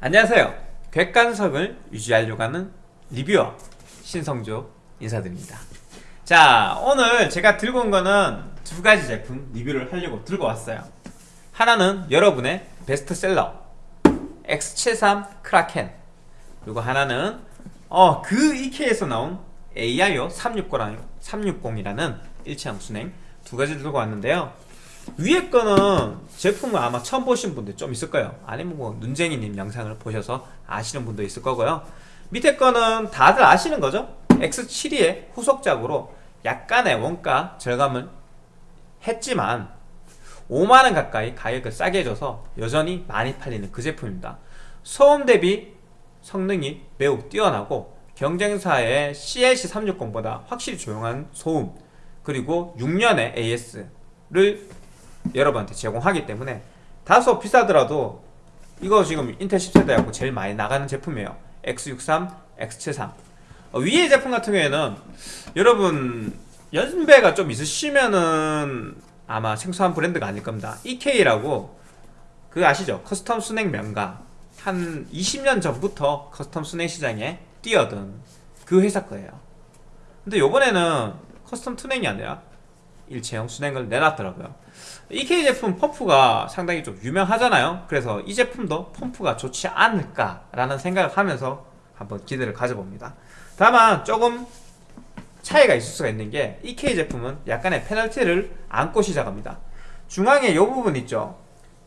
안녕하세요. 객관성을 유지하려고 하는 리뷰어 신성조 인사드립니다. 자 오늘 제가 들고 온 거는 두 가지 제품 리뷰를 하려고 들고 왔어요. 하나는 여러분의 베스트셀러 X73 크라켄. 그리고 하나는 어, 그 이케에서 나온 AIO 360이라는 일체형 순행 두 가지를 들고 왔는데요 위에 거는 제품을 아마 처음 보신 분들 좀 있을 거예요. 아니면 뭐 눈쟁이님 영상을 보셔서 아시는 분도 있을 거고요. 밑에 거는 다들 아시는 거죠? X72의 후속작으로 약간의 원가 절감을 했지만 5만원 가까이 가격을 싸게 해줘서 여전히 많이 팔리는 그 제품입니다. 소음 대비 성능이 매우 뛰어나고 경쟁사의 CLC360보다 확실히 조용한 소음 그리고 6년의 AS를 여러분한테 제공하기 때문에 다소 비싸더라도 이거 지금 인텔 10세대하고 제일 많이 나가는 제품이에요. X63, X73 어, 위에 제품 같은 경우에는 여러분 연배가 좀 있으시면은 아마 생소한 브랜드가 아닐 겁니다. EK라고 그 아시죠? custom 수냉 명가. 한 20년 전부터 custom 수냉 시장에 뛰어든 그 회사 거예요. 근데 요번에는 custom 수냉이 아니라 일체형 수냉을 내놨더라고요 EK 제품 펌프가 상당히 좀 유명하잖아요. 그래서 이 제품도 펌프가 좋지 않을까라는 생각을 하면서 한번 기대를 가져봅니다. 다만 조금 차이가 있을 수가 있는 게 EK 제품은 약간의 페널티를 안고 시작합니다. 중앙에 이 부분 있죠?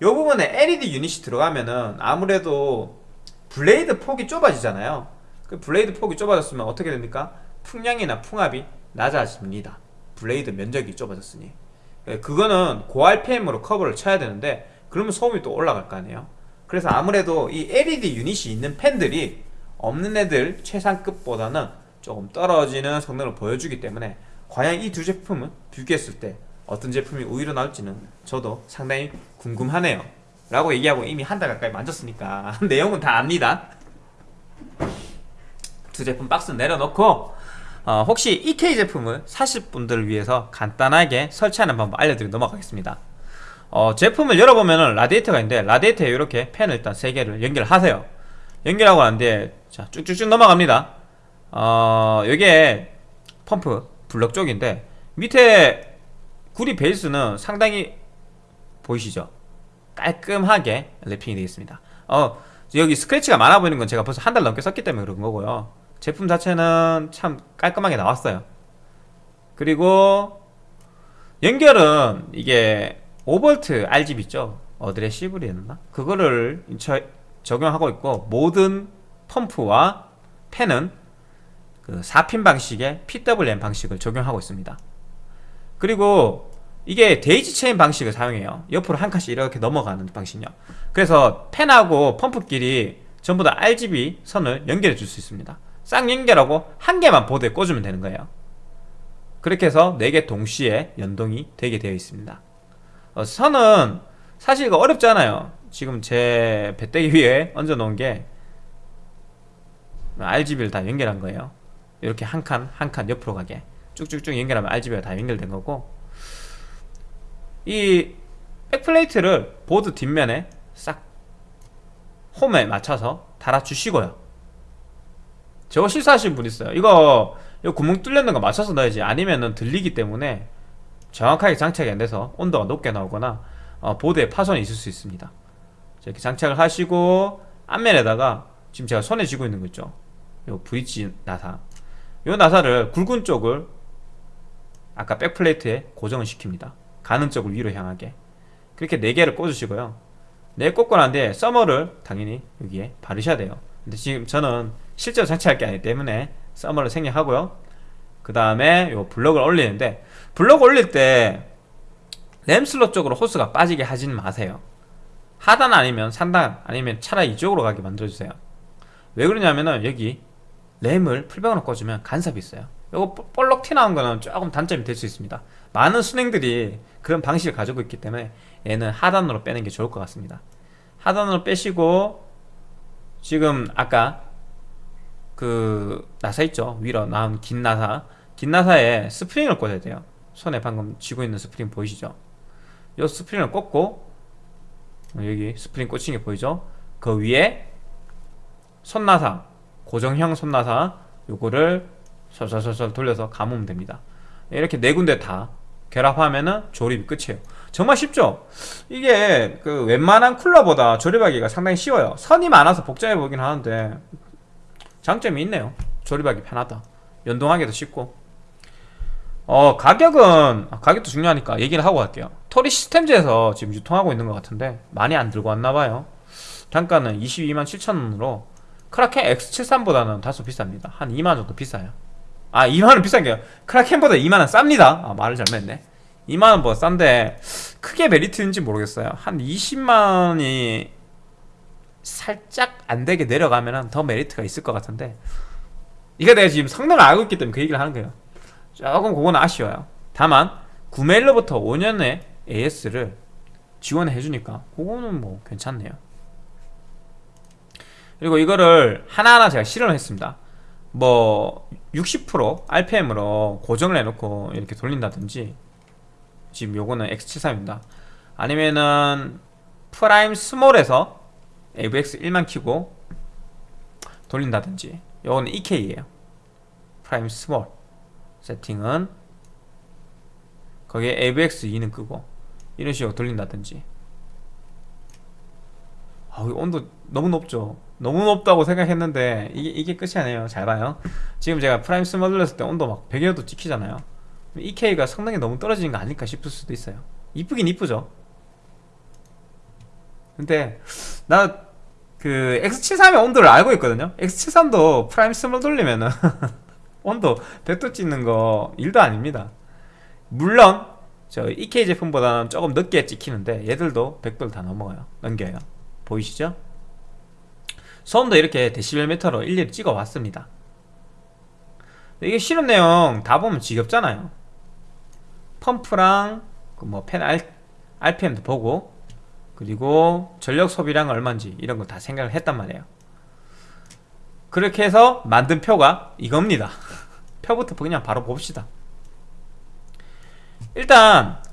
이 부분에 LED 유닛이 들어가면은 아무래도 블레이드 폭이 좁아지잖아요. 그 블레이드 폭이 좁아졌으면 어떻게 됩니까? 풍량이나 풍압이 낮아집니다. 블레이드 면적이 좁아졌으니. 예, 그거는 고RPM으로 커버를 쳐야 되는데 그러면 소음이 또 올라갈 거 아니에요. 그래서 아무래도 이 LED 유닛이 있는 팬들이 없는 애들 최상급보다는 조금 떨어지는 성능을 보여주기 때문에 과연 이 두 제품은 비교했을 때 어떤 제품이 우위로 나올지는 저도 상당히 궁금하네요. 라고 얘기하고 이미 한 달 가까이 만졌으니까 내용은 다 압니다. 두 제품 박스 내려놓고 어, 혹시 EK 제품을 사실 분들을 위해서 간단하게 설치하는 방법 알려드리고 넘어가겠습니다. 어, 제품을 열어보면 라디에이터가 있는데 라디에이터에 이렇게 팬을 일단 3개를 연결하세요. 연결하고 난 뒤에 자 쭉쭉쭉 넘어갑니다. 어, 여기에 펌프 블럭 쪽인데 밑에 구리 베이스는 상당히 보이시죠? 깔끔하게 랩핑이 되어 있습니다. 어, 여기 스크래치가 많아 보이는 건 제가 벌써 한 달 넘게 썼기 때문에 그런 거고요 제품 자체는 참 깔끔하게 나왔어요. 그리고 연결은 이게 5V RGB 있죠? 어드레시블이었나? 그거를 적용하고 있고 모든 펌프와 팬은 그 4핀 방식의 PWM 방식을 적용하고 있습니다. 그리고 이게 daisy chain 방식을 사용해요. 옆으로 한 칸씩 이렇게 넘어가는 방식이요. 그래서 팬하고 펌프끼리 전부 다 RGB 선을 연결해 줄 수 있습니다 싹 연결하고 한 개만 보드에 꽂으면 되는 거예요. 그렇게 해서 4개 동시에 연동이 되게 되어 있습니다. 어, 선은 사실 이거 어렵지 않아요. 지금 제 배때기 위에 얹어 놓은 게 RGB를 다 연결한 거예요. 이렇게 한 칸 한 칸 옆으로 가게. 쭉쭉쭉 연결하면 RGB가 다 연결된 거고. 이 backplate를 보드 뒷면에 싹 홈에 맞춰서 달아주시고요 저거 실수하신 분 있어요. 이거 이거 구멍 뚫렸는 거 맞춰서 넣어야지. 아니면은 들리기 때문에 정확하게 장착이 안 돼서 온도가 높게 나오거나 어, 보드에 파손이 있을 수 있습니다. 이렇게 장착을 하시고 앞면에다가 지금 제가 손에 쥐고 있는 거 있죠? 요 브릿지 나사. 요 나사를 굵은 쪽을 아까 백플레이트에 고정을 시킵니다. 가는 쪽을 위로 향하게. 그렇게 4개를 꽂으시고요. 4개 꽂고 난 뒤에 서머를 당연히 여기에 바르셔야 돼요. 근데 지금 저는 실제로 장치할 게 아니기 때문에 서머를 생략하고요. 그 다음에 요 블럭을 올리는데 블럭 올릴 때 램슬롯 쪽으로 호스가 빠지게 하지는 마세요. 하단 아니면 상단 아니면 차라리 이쪽으로 가게 만들어주세요. 왜 그러냐면은 여기 램을 풀병으로 꽂으면 간섭이 있어요. 이거 볼록 튀나온 거는 조금 단점이 될 수 있습니다. 많은 순행들이 그런 방식을 가지고 있기 때문에 얘는 하단으로 빼는 게 좋을 것 같습니다. 하단으로 빼시고 지금 아까 그 나사 있죠? 위로 나온 긴 나사. 긴 나사에 스프링을 꽂아야 돼요. 손에 방금 쥐고 있는 스프링 보이시죠? 이 스프링을 꽂고 여기 스프링 꽂힌 게 보이죠? 그 위에 손나사 고정형 손나사 요거를 솔솔솔솔 돌려서 감으면 됩니다. 이렇게 네 군데 다 결합하면은 조립이 끝이에요. 정말 쉽죠? 이게 그 웬만한 쿨러보다 조립하기가 상당히 쉬워요. 선이 많아서 복잡해 보이긴 하는데 장점이 있네요. 조립하기 편하다. 연동하기도 쉽고. 어 가격은 아, 가격도 중요하니까 얘기를 하고 갈게요. 토리 시스템즈에서 지금 유통하고 있는 것 같은데 많이 안 들고 왔나봐요. 단가는 22만 7천원으로 크라켄 X73보다는 다소 비쌉니다. 한 2만 정도 비싸요. 아 2만원 비싼 게요. 크라켄보다 2만원 쌉니다. 아 말을 잘못했네. 2만원보다 싼데 크게 메리트인지 모르겠어요. 한 20만원이 살짝 안되게 내려가면 더 메리트가 있을 것 같은데 이거 내가 지금 성능을 알고 있기 때문에 그 얘기를 하는 거예요. 조금 그건 아쉬워요. 다만 구매일로부터 5년의 AS를 지원해 주니까 그거는 뭐 괜찮네요. 그리고 이거를 하나하나 제가 실험을 했습니다. 뭐 60% RPM으로 고정을 해놓고 이렇게 돌린다든지 지금 요거는 X73입니다. 아니면은 Prime Small에서 AVX 1만 키고 돌린다든지. 요거는 EK예요. Prime Small. 세팅은 거기에 AVX 2는 끄고 이런 식으로 돌린다든지. 아, 온도 너무 높죠? 너무 높다고 생각했는데 이게, 이게 끝이 아니에요. 잘 봐요. 지금 제가 Prime Small 돌렸을 때 온도 막 100여도 찍히잖아요. EK가 성능이 너무 떨어지는 거 아닐까 싶을 수도 있어요. 이쁘긴 이쁘죠? 근데 나 그 X73의 온도를 알고 있거든요. X73도 Prime Small 돌리면은 온도 100도 찍는 거 일도 아닙니다. 물론 저 EK 제품보다는 조금 늦게 찍히는데 얘들도 100도를 다 넘어가요. 넘겨요. 보이시죠? 소음도 이렇게 데시벨 미터로 일일이 찍어 왔습니다. 이게 실험 내용 다 보면 지겹잖아요. 펌프랑 그뭐팬 RPM도 보고 그리고 전력 소비량 얼마인지 이런 거 다 생각을 했단 말이에요. 그렇게 해서 만든 표가 이겁니다. 표부터 그냥 바로 봅시다. 일단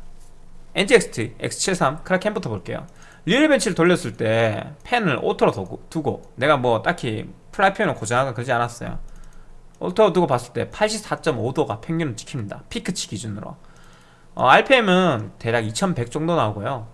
NZXT X73 Kraken부터 볼게요. RealBench를 돌렸을 때 팬을 auto로 두고 내가 뭐 딱히 풀로 팬을 고정하거나 그러지 않았어요. auto로 두고 봤을 때 84.5도가 평균 찍힙니다. 피크치 기준으로. 어, RPM은 대략 2100 정도 나오고요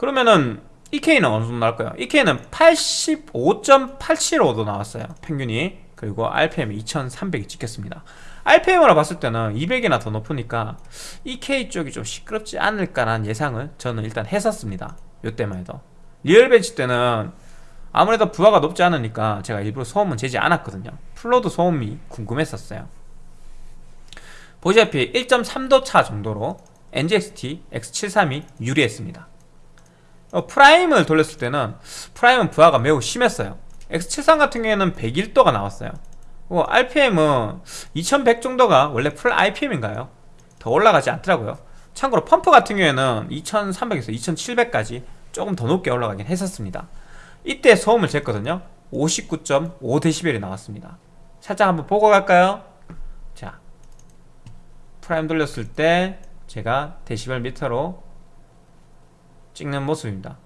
그러면은 EK는 어느 정도 나올까요? EK는 85.875도 나왔어요 평균이. 그리고 RPM이 2300이 찍혔습니다. RPM으로 봤을 때는 200이나 더 높으니까 EK 쪽이 좀 시끄럽지 않을까라는 예상을 저는 일단 했었습니다 요때만 해도. RealBench 때는 아무래도 부하가 높지 않으니까 제가 일부러 소음은 재지 않았거든요. full load 소음이 궁금했었어요. 보시다시피 1.3도 차 정도로 NZXT X73이 유리했습니다 어, Prime을 돌렸을 때는 Prime은 부하가 매우 심했어요. X73 같은 경우에는 101도가 나왔어요. 어, RPM은 2100 정도가 원래 full RPM인가요? 더 올라가지 않더라고요. 참고로 펌프 같은 경우에는 2300에서 2700까지 조금 더 높게 올라가긴 했었습니다. 이때 소음을 쟀거든요. 59.5dB이 나왔습니다. 살짝 한번 보고 갈까요? 자 Prime 돌렸을 때 제가 데시벨 미터로 찍는 모습입니다.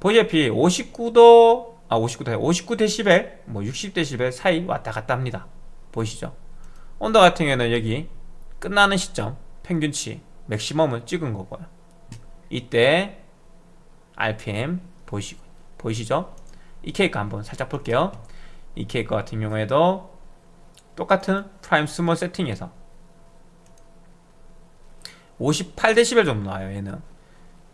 보시다시피 59도 아 59도 59데시벨 뭐 60데시벨 사이 왔다 갔다 합니다. 보이시죠? 온도 같은 경우는 여기 끝나는 시점 평균치 맥시멈을 찍은 거고요. 이때 RPM 보이시, 보이시죠? EK 한번 살짝 볼게요. EK 같은 경우에도 똑같은 Prime Small 세팅에서 58데시벨 정도 나와요 얘는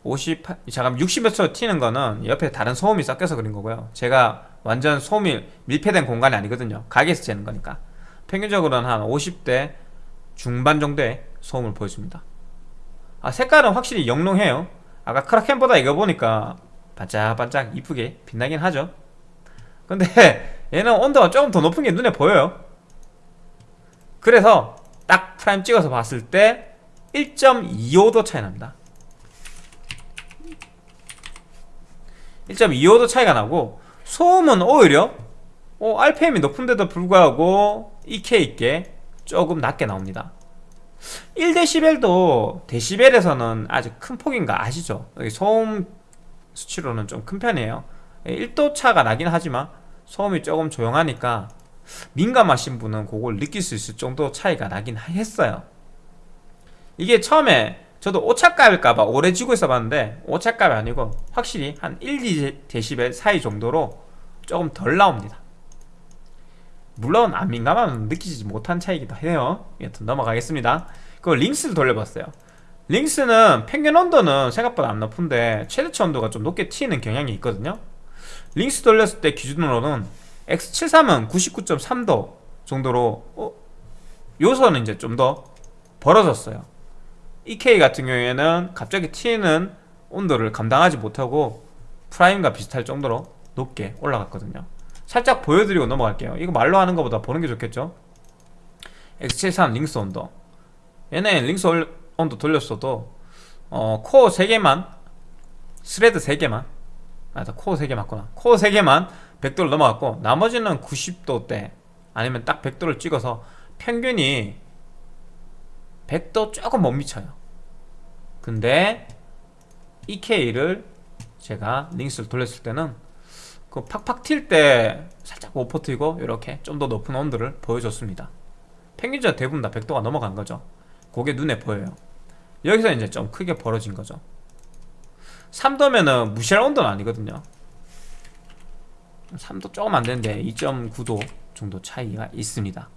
58 잠깐 60몇 초 튀는 거는 옆에 다른 소음이 섞여서 그런 거고요. 제가 완전 소음이 밀폐된 공간이 아니거든요. 가게에서 재는 거니까. 평균적으로는 한 50대 중반 정도의 소음을 보여줍니다. 아 색깔은 확실히 영롱해요. 아까 Kraken보다 이거 보니까 반짝반짝 이쁘게 빛나긴 하죠. 근데 얘는 온도가 조금 더 높은 게 눈에 보여요. 그래서 딱 Prime 찍어서 봤을 때 1.25도 차이 납니다 1.25도 차이가 나고 소음은 오히려 어, RPM이 높은데도 불구하고 EK 있게 조금 낮게 나옵니다. 1dB도 데시벨에서는 아주 큰 폭인 거 아시죠? 소음 수치로는 좀 큰 편이에요. 1도 차가 나긴 하지만 소음이 조금 조용하니까 민감하신 분은 그걸 느낄 수 있을 정도 차이가 나긴 했어요. 이게 처음에 저도 오차값일까봐 오래 쥐고 있어 봤는데 오차값이 아니고 확실히 한 1, 2dB 사이 정도로 조금 덜 나옵니다. 물론 안 민감하면 느끼지 못한 차이기도 해요. 여튼 넘어가겠습니다. 그 링스를 돌려봤어요. 링스는 평균 온도는 생각보다 안 높은데 최대치 온도가 좀 높게 튀는 경향이 있거든요. 링스 돌렸을 때 기준으로는 X73은 99.3도 정도로 어? 요소는 이제 좀 더 벌어졌어요 EK 같은 경우에는 갑자기 튀는 온도를 감당하지 못하고 프라임과 비슷할 정도로 높게 올라갔거든요. 살짝 보여드리고 넘어갈게요. 이거 말로 하는 것보다 보는 게 좋겠죠? X73 링스 온도. 얘네 링스 온도 돌렸어도 어, 코어 3개만 thread 3개만 아니다 코어 3개 맞구나. 코어 3개만 100도를 넘어갔고 나머지는 90도대 아니면 딱 100도를 찍어서 평균이 100도 조금 못 미쳐요. 근데 EK를 제가 링스를 돌렸을 때는 그 팍팍 튈 때 살짝 못 버티고 이렇게 좀 더 높은 온도를 보여줬습니다. 평균적으로 대부분 다 100도가 넘어간 거죠. 그게 눈에 보여요. 여기서 이제 좀 크게 벌어진 거죠. 3도면은 무시할 온도는 아니거든요. 3도 조금 안 되는데 2.9도 정도 차이가 있습니다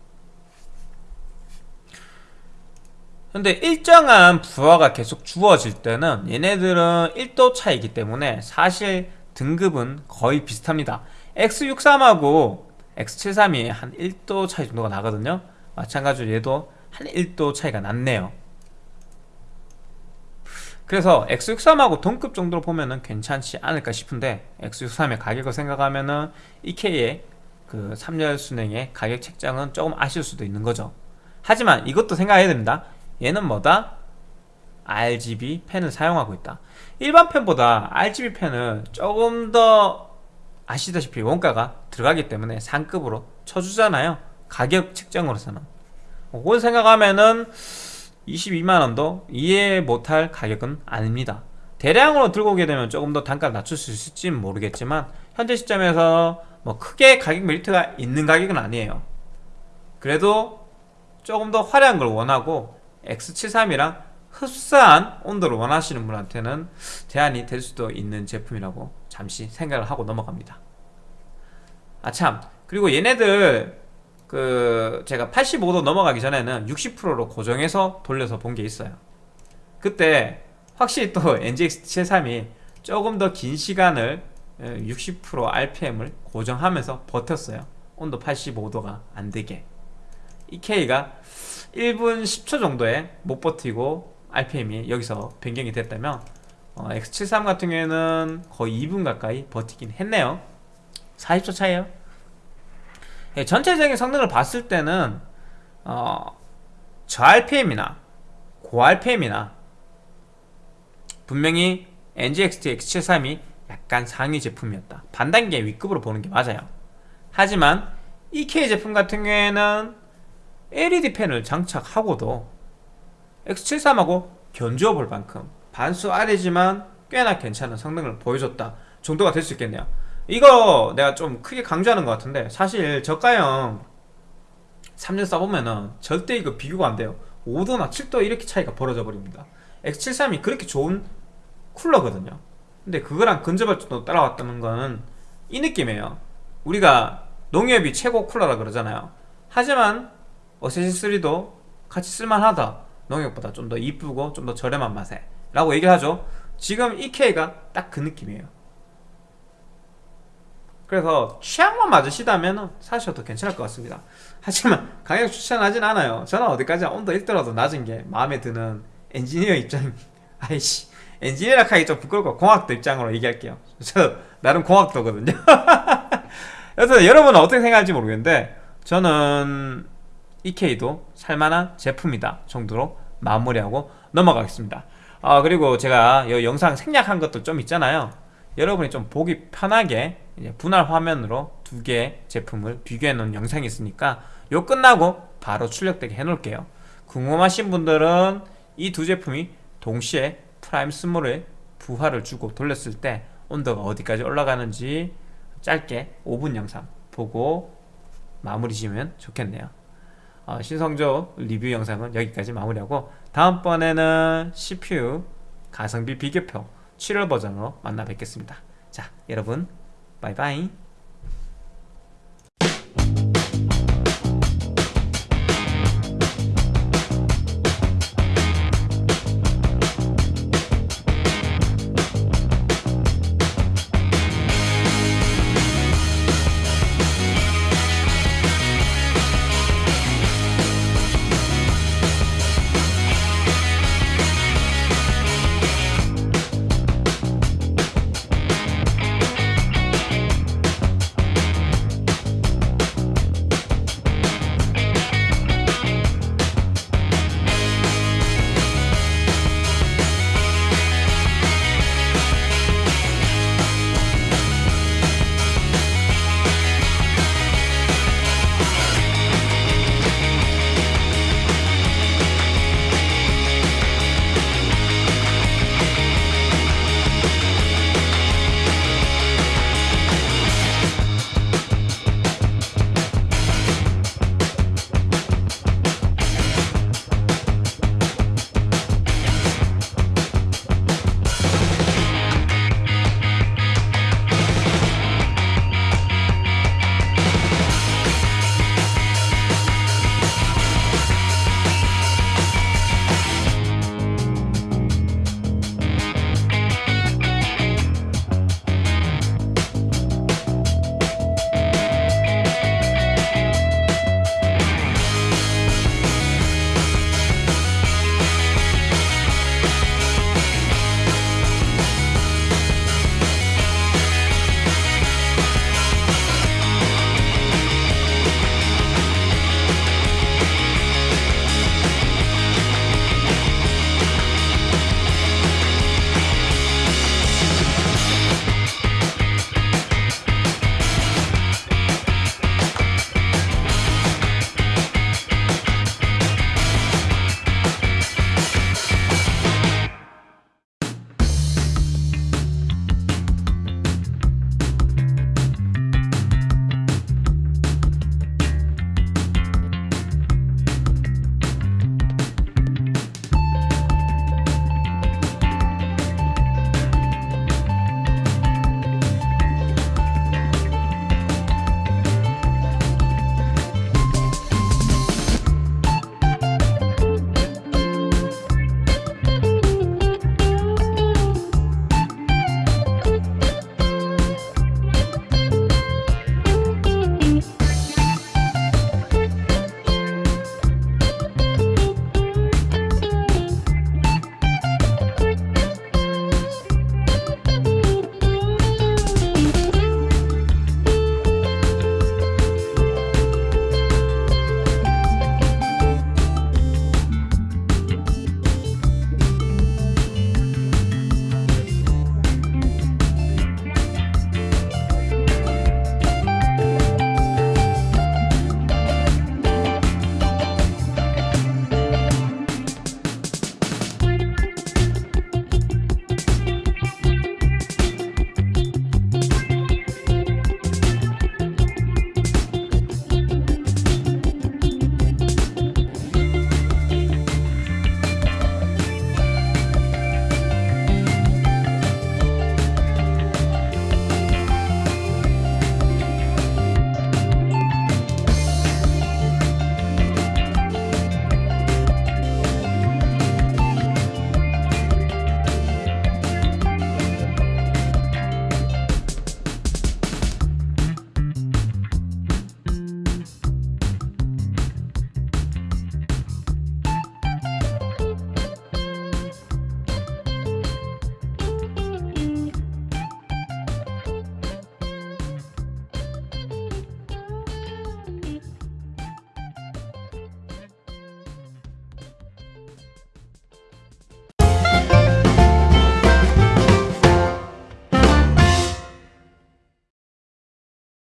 근데 일정한 부하가 계속 주어질 때는 얘네들은 1도 차이기 때문에 사실 등급은 거의 비슷합니다. X63하고 X73이 한 1도 차이 정도가 나거든요. 마찬가지로 얘도 한 1도 차이가 났네요. 그래서 X63하고 동급 정도로 보면은 괜찮지 않을까 싶은데 X63의 가격을 생각하면은 EK의 그 3열 순행의 가격 책정은 조금 아쉬울 수도 있는 거죠. 하지만 이것도 생각해야 됩니다 얘는 뭐다? RGB 펜을 사용하고 있다. 일반 펜보다 RGB 펜은 조금 더 아시다시피 원가가 들어가기 때문에 상급으로 쳐주잖아요. 가격 측정으로서는. 그걸 생각하면은 22만원도 이해 못할 가격은 아닙니다. 대량으로 들고 오게 되면 조금 더 단가를 낮출 수 있을지는 모르겠지만 현재 시점에서 뭐 크게 가격 메리트가 있는 가격은 아니에요. 그래도 조금 더 화려한 걸 원하고 X73이랑 흡사한 온도를 원하시는 분한테는 대안이 될 수도 있는 제품이라고 잠시 생각을 하고 넘어갑니다. 아참. 그리고 얘네들 그 제가 85도 넘어가기 전에는 60%로 고정해서 돌려서 본 게 있어요. 그때 확실히 또 NGX73이 조금 더 긴 시간을 60% RPM을 고정하면서 버텼어요. 온도 85도가 안되게. EK가 1분 10초 정도에 못 버티고 RPM이 여기서 변경이 됐다면 어, X73 같은 경우에는 거의 2분 가까이 버티긴 했네요. 40초 차이에요? 예, 전체적인 성능을 봤을 때는 어, 저 RPM이나 고 RPM이나 분명히 NGXT X73이 약간 상위 제품이었다. 반단계 위급으로 보는 게 맞아요. 하지만 EK 제품 같은 경우에는 LED 펜을 장착하고도 X73하고 견주어 볼 만큼 반수 아래지만 꽤나 괜찮은 성능을 보여줬다 정도가 될 수 있겠네요. 이거 내가 좀 크게 강조하는 것 같은데 사실 저가형 3년 써보면은 절대 이거 비교가 안 돼요. 5도나 7도 이렇게 차이가 벌어져 버립니다. X73이 그렇게 좋은 쿨러거든요. 근데 그거랑 근접할 정도 따라왔다는 거는 이 느낌이에요. 우리가 농협이 최고 쿨러라 그러잖아요. 하지만 어세시3도 같이 쓸만하다. 농협보다 좀 더 이쁘고 좀 더 저렴한 맛에. 라고 얘기를 하죠. 지금 EK가 딱 그 느낌이에요. 그래서 취향만 맞으시다면 사셔도 괜찮을 것 같습니다. 하지만 강력 추천하진 않아요. 저는 어디까지 온도 1도라도 낮은 게 마음에 드는 엔지니어 입장 아이씨 엔지니어라 하기 좀 부끄럽고 공학도 입장으로 얘기할게요. 저 나름 공학도거든요. 그래서 여러분은 어떻게 생각할지 모르겠는데 저는 EK도 살만한 제품이다 정도로 마무리하고 넘어가겠습니다. 아 그리고 제가 이 영상 생략한 것도 좀 있잖아요. 여러분이 좀 보기 편하게 분할 화면으로 두 개의 제품을 비교해 놓은 영상이 있으니까 요 끝나고 바로 출력되게 해 놓을게요. 궁금하신 분들은 이 두 제품이 동시에 프라임 small에 부하를 주고 돌렸을 때 온도가 어디까지 올라가는지 짧게 5분 영상 보고 마무리 지으면 좋겠네요 어, 신성조 리뷰 영상은 여기까지 마무리하고 다음번에는 CPU 가성비 비교표 7월 버전으로 만나 뵙겠습니다. 자 여러분 바이바이